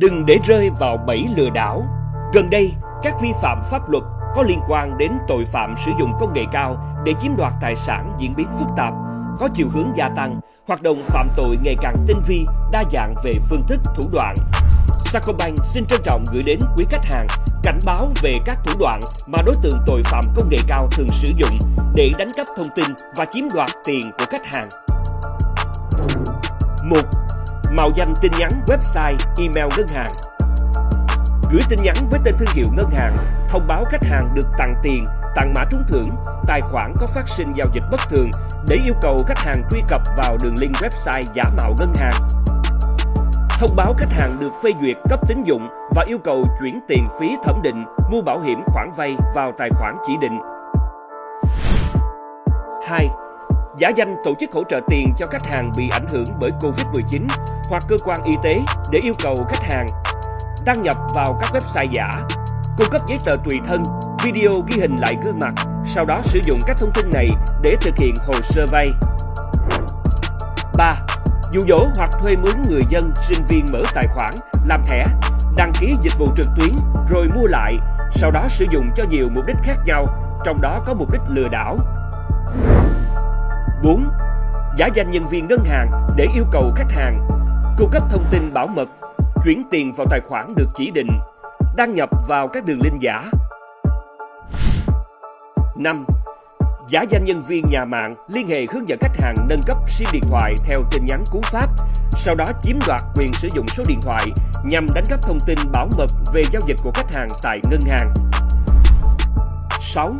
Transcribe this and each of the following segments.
Đừng để rơi vào bẫy lừa đảo. Gần đây, các vi phạm pháp luật có liên quan đến tội phạm sử dụng công nghệ cao để chiếm đoạt tài sản diễn biến phức tạp, có chiều hướng gia tăng, hoạt động phạm tội ngày càng tinh vi, đa dạng về phương thức, thủ đoạn. Sacombank xin trân trọng gửi đến quý khách hàng cảnh báo về các thủ đoạn mà đối tượng tội phạm công nghệ cao thường sử dụng để đánh cắp thông tin và chiếm đoạt tiền của khách hàng. 1. Mạo danh tin nhắn website, email ngân hàng Gửi tin nhắn với tên thương hiệu ngân hàng, thông báo khách hàng được tặng tiền, tặng mã trúng thưởng, tài khoản có phát sinh giao dịch bất thường để yêu cầu khách hàng truy cập vào đường link website giả mạo ngân hàng. Thông báo khách hàng được phê duyệt cấp tín dụng và yêu cầu chuyển tiền phí thẩm định, mua bảo hiểm khoản vay vào tài khoản chỉ định. 2 giả danh tổ chức hỗ trợ tiền cho khách hàng bị ảnh hưởng bởi Covid-19 hoặc cơ quan y tế để yêu cầu khách hàng đăng nhập vào các website giả, cung cấp giấy tờ tùy thân, video ghi hình lại gương mặt, sau đó sử dụng các thông tin này để thực hiện hồ sơ vay. 3. Dụ dỗ hoặc thuê mướn người dân, sinh viên mở tài khoản, làm thẻ, đăng ký dịch vụ trực tuyến rồi mua lại, sau đó sử dụng cho nhiều mục đích khác nhau, trong đó có mục đích lừa đảo. 4. Giả danh nhân viên ngân hàng để yêu cầu khách hàng cung cấp thông tin bảo mật, chuyển tiền vào tài khoản được chỉ định, đăng nhập vào các đường link giả. 5. Giả danh nhân viên nhà mạng liên hệ hướng dẫn khách hàng nâng cấp SIM điện thoại theo tin nhắn cú pháp, sau đó chiếm đoạt quyền sử dụng số điện thoại nhằm đánh cắp thông tin bảo mật về giao dịch của khách hàng tại ngân hàng. 6.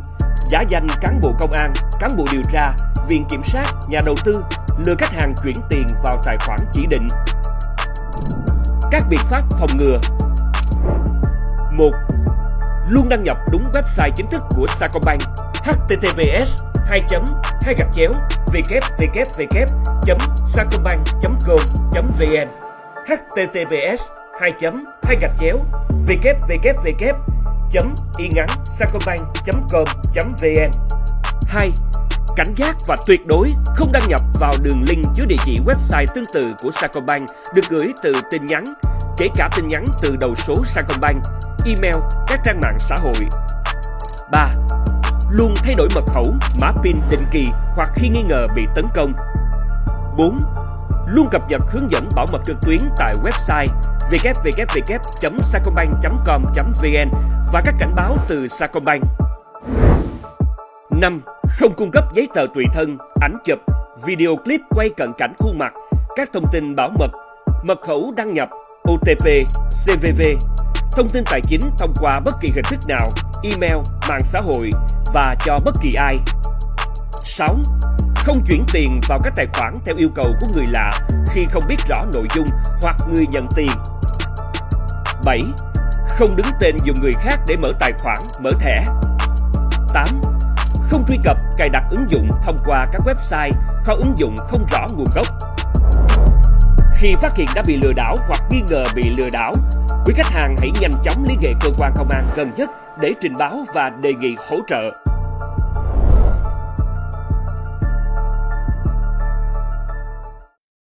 Giả danh cán bộ công an, cán bộ điều tra viện kiểm sát, nhà đầu tư lừa khách hàng chuyển tiền vào tài khoản chỉ định. Các biện pháp phòng ngừa 1. Luôn đăng nhập đúng website chính thức của Sacombank https 2 2 gạch chéo www sacombank com vn https 2 2 gạch chéo www y ngắn sacombank com vn 2 cảnh giác và tuyệt đối không đăng nhập vào đường link chứa địa chỉ website tương tự của Sacombank được gửi từ tin nhắn, kể cả tin nhắn từ đầu số Sacombank, email, các trang mạng xã hội. 3. Luôn thay đổi mật khẩu, mã PIN định kỳ hoặc khi nghi ngờ bị tấn công. 4. Luôn cập nhật hướng dẫn bảo mật trực tuyến tại website www.sacombank.com.vn và các cảnh báo từ Sacombank. 5. Không cung cấp giấy tờ tùy thân, ảnh chụp, video clip quay cận cảnh khuôn mặt, các thông tin bảo mật, mật khẩu đăng nhập, OTP, CVV, thông tin tài chính thông qua bất kỳ hình thức nào, email, mạng xã hội và cho bất kỳ ai. 6. Không chuyển tiền vào các tài khoản theo yêu cầu của người lạ khi không biết rõ nội dung hoặc người nhận tiền. 7. Không đứng tên dùng người khác để mở tài khoản, mở thẻ. 8 không truy cập, cài đặt ứng dụng thông qua các website, kho ứng dụng không rõ nguồn gốc. Khi phát hiện đã bị lừa đảo hoặc nghi ngờ bị lừa đảo, quý khách hàng hãy nhanh chóng liên hệ cơ quan công an gần nhất để trình báo và đề nghị hỗ trợ.